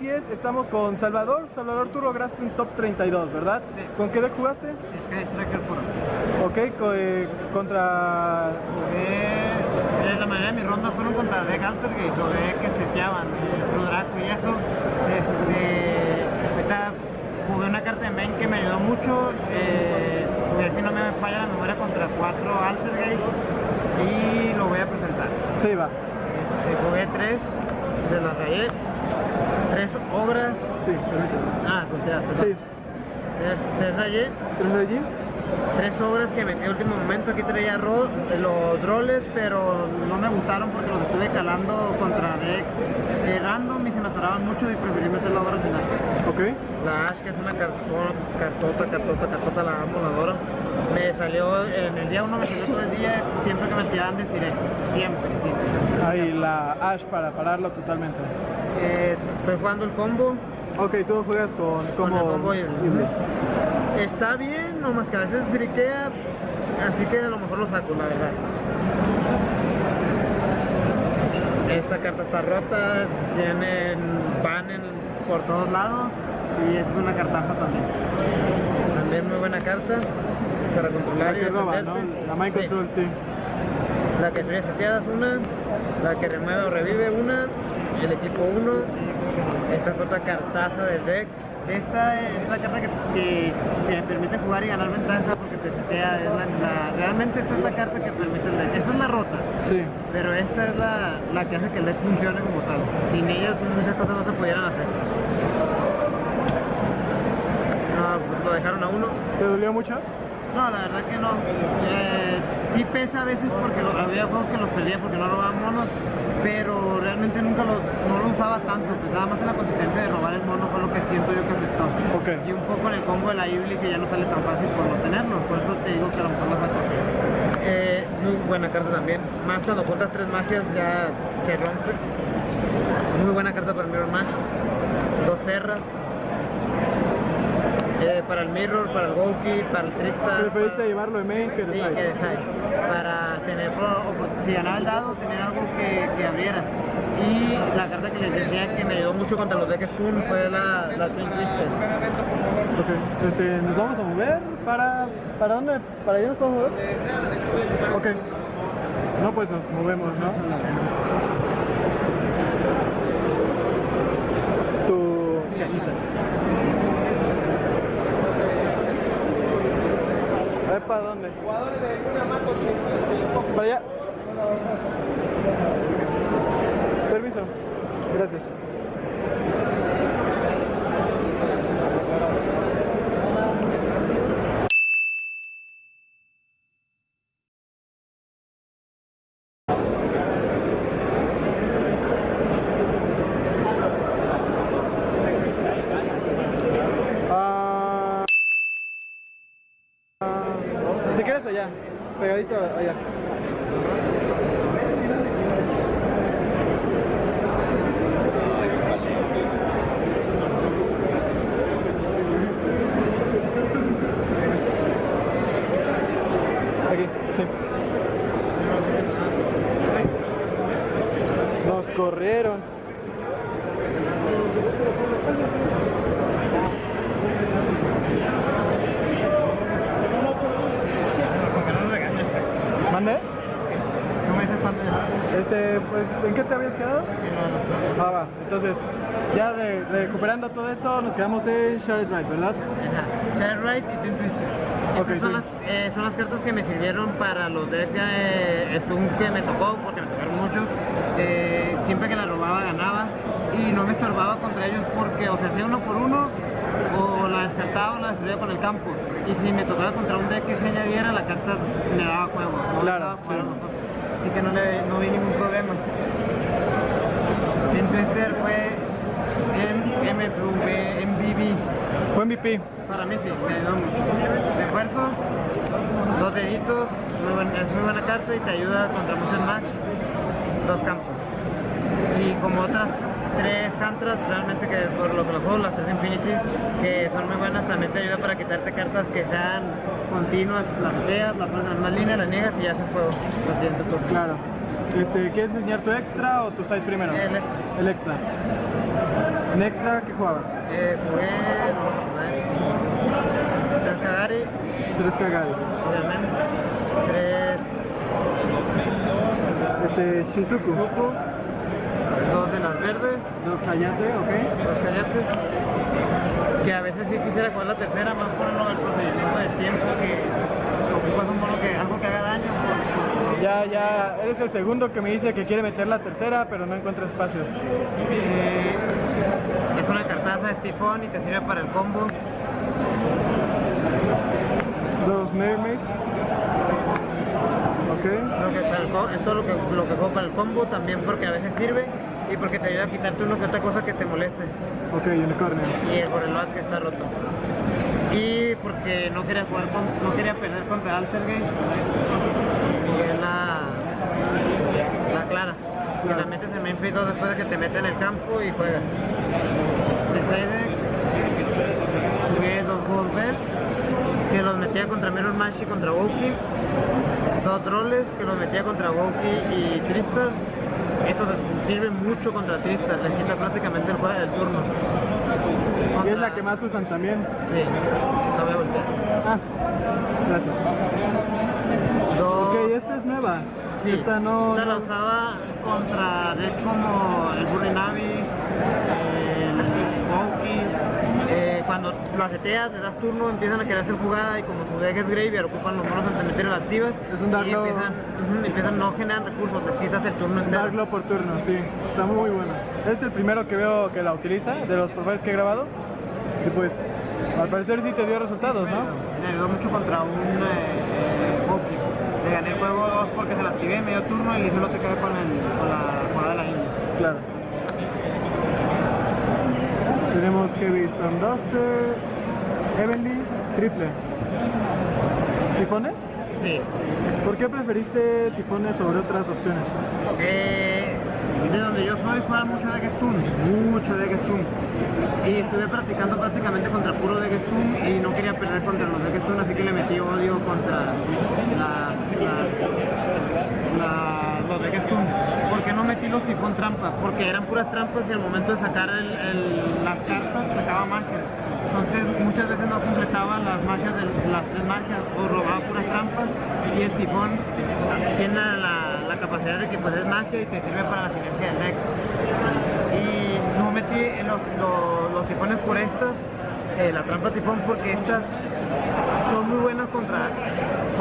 la YCS estamos con Salvador. Salvador, tú lograste un top 32, ¿verdad? Sí. ¿Con qué deck jugaste? Sky Striker Pro. Ok, co- eh, contra... Jugué, eh, la mayoría de mis rondas fueron contra deck Altergate o deck que seteaban, eh, Blue Draco y eso. Este, ahorita jugué una carta de main que me ayudó mucho. Eh, y si no me falla la memoria contra cuatro Altergates y lo voy a presentar. Sí, va. Este, jugué tres de la rayé, tres obras. Sí. Ah, volteas, perdón. Sí. Tres, tres rayé, ¿Tres allí? tres obras que metí a último momento. Aquí traía ro- los droles, pero no me gustaron porque los estuve calando contra deck eh, random y se me atoraban mucho y preferí meter la obra al final. Ok. La Ash, que es una cartón, cartota, cartota, cartota, la amo, la adoro. Me salió en el día uno, me salió todo el día, siempre que me tiraban deciré, siempre, siempre. Ahí la Ash para pararlo totalmente. Eh, estoy jugando el combo, Ok, tú juegas con Con como el combo y el- híbrido. está bien, nomás que a veces briquea, así que a lo mejor lo saco, la verdad. Esta carta está rota, tienen ban en- por todos lados y es una cartaza también. También muy buena carta para La controlar y que roba, ¿no? defenderte. La Mind Sí. Control, sí. La que fría seteadas una, la que remueve o revive una, el equipo uno, esta es otra cartaza del deck. Esta es la carta que, que, que me permite jugar y ganar ventaja porque te setea, es la, la- realmente esa es la carta que permite el deck. Esta es la rota, Sí. pero esta es la, la que hace que el deck funcione como tal. Sin ellas muchas cosas no se pudieran hacer. No, pues lo dejaron a uno. ¿Te dolió mucho? No, la verdad que no. Eh, sí pesa a veces porque lo- había juegos que los perdía porque no robaban monos, pero realmente nunca los, no lo usaba tanto, pues nada más en la consistencia de robar el mono fue lo que siento yo que afectó. Y un poco en el combo de la Ibli que ya no sale tan fácil por no tenerlo, por eso te digo que a lo mejor lo saco. Eh, muy buena carta también, más cuando juntas tres magias ya se rompe. Muy buena carta para el Mirror Match. Dos terras. Eh, para el Mirror, para el Goki, para el Tristan. ¿Preferiste para- llevarlo de main que de Sí, side? que. Para tener, si ganaba el dado, tener algo que, que abriera. Y la carta que les decía que me ayudó mucho contra los decks Spoon fue la, la Twin Twister. Ok, este, nos vamos a mover para... ¿Para dónde? ¿Para allá nos podemos mover? Ok. No, pues nos movemos, ¿no cajita. A ver, ¿para dónde? Para allá. Permiso. Gracias. Ah, ah, si quieres allá, pegadito allá. Aquí, sí. Nos corrieron. ¿Mande? ¿No me dices cuánto Este, pues, ¿en qué te habías quedado? Ah, va. Entonces, ya re- recuperando todo esto, nos quedamos en Shared Right, ¿verdad? Share Right y Twin Twister. Ok, Estas son, sí. las, eh, son las cartas que me sirvieron para los decks eh, que me tocó, porque me tocaron muchos. Eh, siempre que la robaba ganaba y no me estorbaba contra ellos porque o se hacía uno por uno o la descartaba o la destruía con el campo. Y si me tocaba contra un deck que se añadiera, la carta me daba juego. No Claro, daba juego a sí. Así que no, le, no vi ningún problema. Twin Twister fue en MPV, MVB. Fue MVP. Para mí sí, me ayudó mucho. Refuerzos, dos deditos, muy es muy buena carta y te ayuda contra muchos match, dos campos. Y como otras tres Hantras, realmente que por lo que los juego, las tres Infinity, que son muy buenas, también te ayuda para quitarte cartas que sean continuas, las feas, las pones en la misma línea, las niegas y ya haces juego. Lo siguiente turno. Claro. Este, ¿Quieres enseñar tu extra o tu side primero? El extra. El extra. En extra, ¿qué jugabas? Eh, jugué tres Kagari, Tres Kagari. obviamente, tres Este, Shizuku. Fuku, dos de las verdes, Dos Hayate, ok. dos Kayates, que a veces sí quisiera jugar la tercera, más por del procedimiento de tiempo, que ocupas un mono que algo que haga daño. Ya, ya, eres el segundo que me dice que quiere meter la tercera, pero no encuentra espacio. Eh, es una cartaza de Stifón y te sirve para el combo. Dos Mermaid. Ok. Lo que para el co- esto es lo que, lo que juego para el combo, también porque a veces sirve y porque te ayuda a quitarte una que otra cosa que te moleste. Ok, Unicornio. Y el Boreload que está roto. Y porque no quería jugar con, no quería perder contra Altergeist, que es la, la clara. Que la metes en main phase 2 después de que te meten en el campo y juegas. Jugué dos Bell, que los metía contra Mirror Match y contra Woki. Dos Droles, que los metía contra Woki y Tristar. Estos sirven mucho contra Tristar, les quita prácticamente el, juego del turno. Y es la que más usan también. Sí, la voy a voltear. Ah, gracias. Dos. Ok, esta es nueva. sí, Esta no. esta la usaba contra decks como el Burry Navis, el Wauki. Eh, cuando lo seteas, le das turno, empiezan a querer hacer jugada y como su deck es Graveyard, ocupan los monos antimeteros activas Es un Dark y empiezan, ujú, empiezan, no generan recursos, les quitas el turno entero. Darklo por turno, sí. Está muy buena. Este es el primero que veo que la utiliza, de los profiles que he grabado. Y pues, al parecer sí te dio resultados, ¿no? Me ayudó mucho contra un eh, gané el juego 2 porque se la activé medio turno y solo te quedé con, el, con la jugada de la India. Claro. Tenemos Heavy Storm Duster, Heavenly, triple. ¿Tifones? Sí. ¿Por qué preferiste tifones sobre otras opciones? Eh, de donde yo soy juegan mucho de Stun, mucho de Stun. Y estuve practicando prácticamente contra puro de Stun y no quería perder contra los de Stun, así que le metí odio contra la, los de Stun. ¿Por qué no metí los tifón trampas? Porque eran puras trampas y al momento de sacar las cartas sacaba magias. Entonces muchas veces no completaba las magias de las tres magias o robaba puras trampas y el tifón tiene la, capacidad de que pues es magia y te sirve para la sinergia del deck. Y no metí los, los- tifones por estas, eh, la trampa tifón porque estas son muy buenas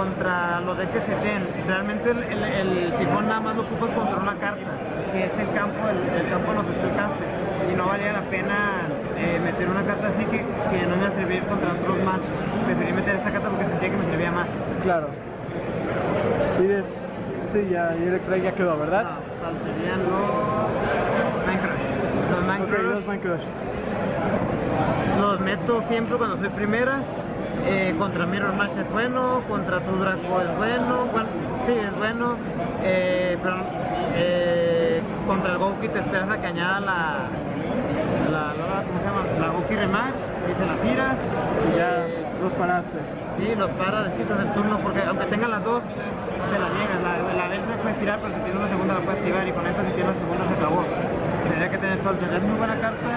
contra los decks que se ten. Realmente el, el- el tifón nada más lo ocupas contra una carta, que es el campo, el, el campo nos explicaste. Y no valía la pena eh, meter una carta así que, que no me iba a servir contra otros match. Preferí meter esta carta porque sentía que me servía más. Claro. Pides. Sí, ya, y el extra ya quedó, ¿verdad? Ah, faltarían los Mind Crush. Los Mind ok, Crush dos Mind Crush. los meto siempre cuando soy primeras. Eh, contra Mirror Match es bueno, contra tu Draco es bueno, bueno, sí es bueno, eh, pero eh, contra el Goki te esperas a que añada la, la, la- ¿cómo se llama? La Goki Rematch y te la tiras. Y ya los paraste. Sí, los paras, les quitas el turno, porque aunque tengan las dos, te la niegas. La, la verde puedes tirar, pero si tiene una segunda la puedes activar y con esta si tiene una segunda se acabó. Tendría que tener Soldier. Es muy buena carta.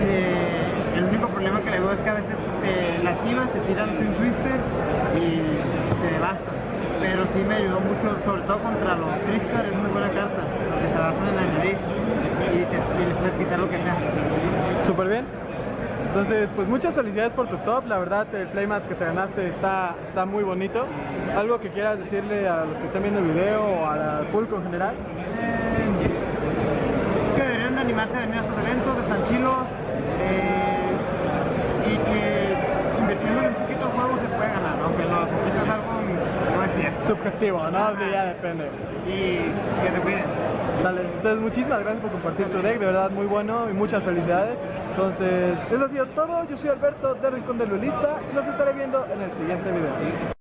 Eh, el único problema que le veo es que a veces te tiran Twin Twister y te devasta. Pero sí me ayudó mucho, sobre todo contra los Trickstar, es muy buena carta, porque se basan en añadir y, te, y les puedes quitar lo que sea. Súper bien. Entonces, pues muchas felicidades por tu top. La verdad, el playmat que te ganaste está, está muy bonito. ¿Algo que quieras decirle a los que están viendo el video o al público en general? que deberían de animarse a venir a estos eventos, están chilos eh, y que invirtiendo un poquito el juego se puede ganar, aunque lo poquito es algo no es cierto. Subjetivo, ¿no? Sí, ya depende. Y que se cuiden. Dale. Entonces, muchísimas gracias por compartir tu deck. De verdad, muy bueno y muchas felicidades. Entonces, eso ha sido todo. Yo soy Alberto de Rincón del Duelista y los estaré viendo en el siguiente video.